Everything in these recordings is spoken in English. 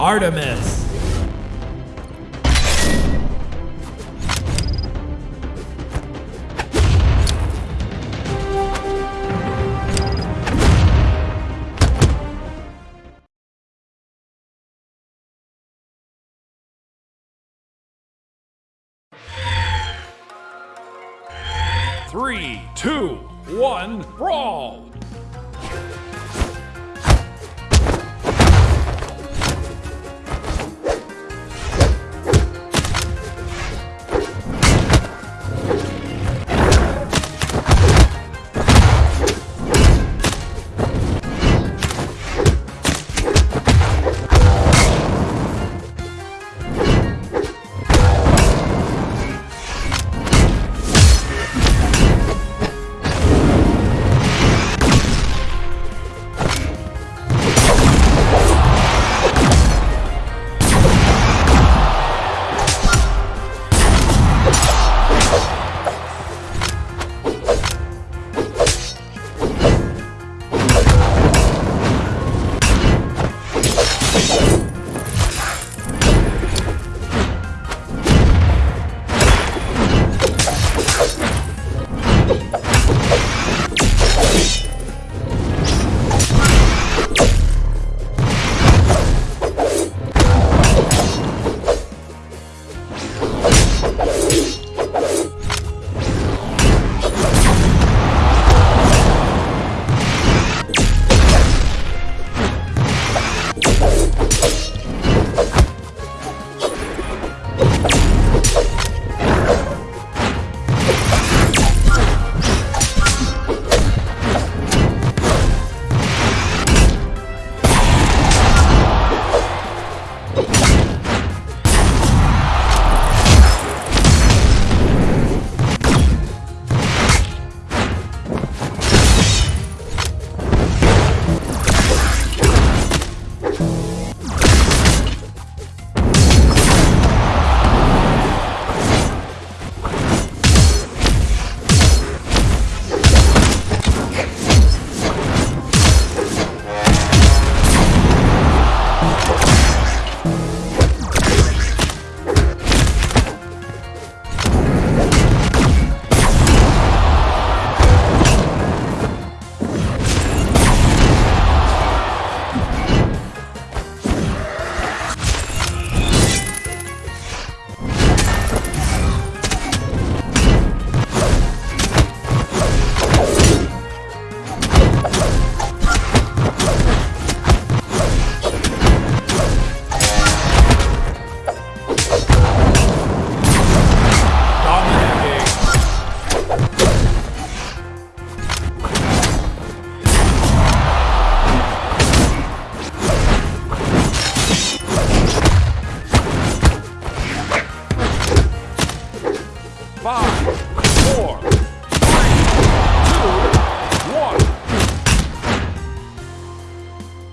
Artemis. Three, two, one, brawl!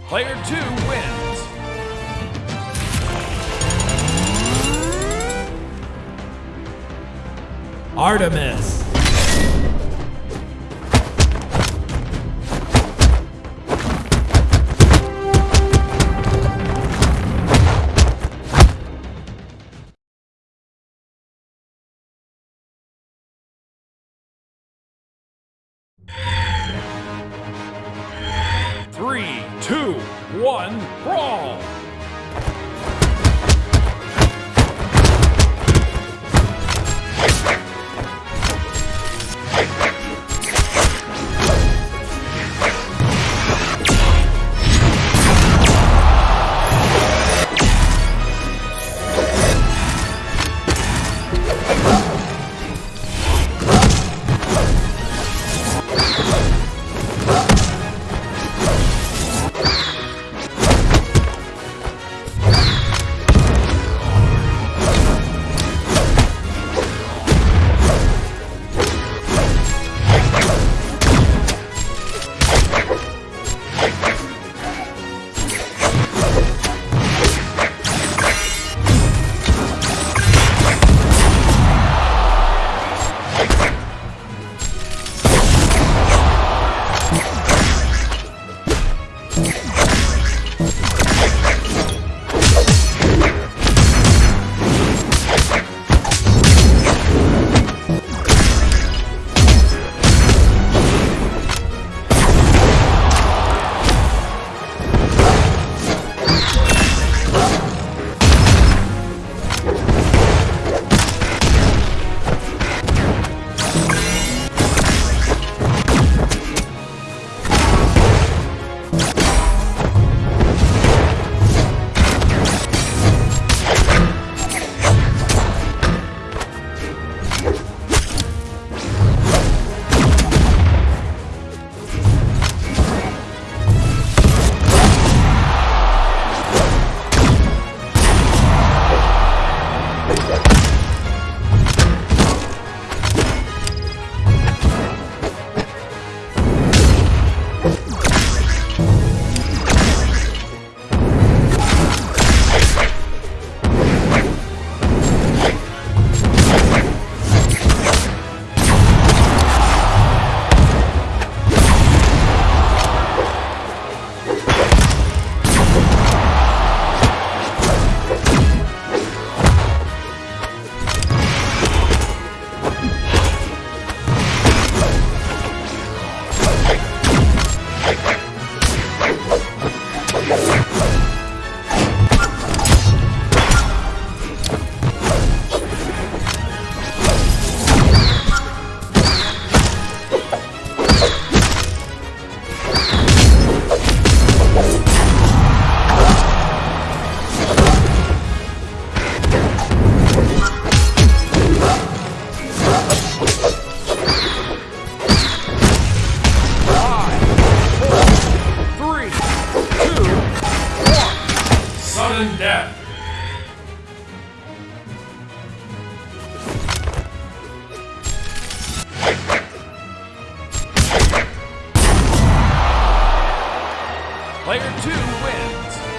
Player two wins. Artemis. Two, one, brawl! Player two wins.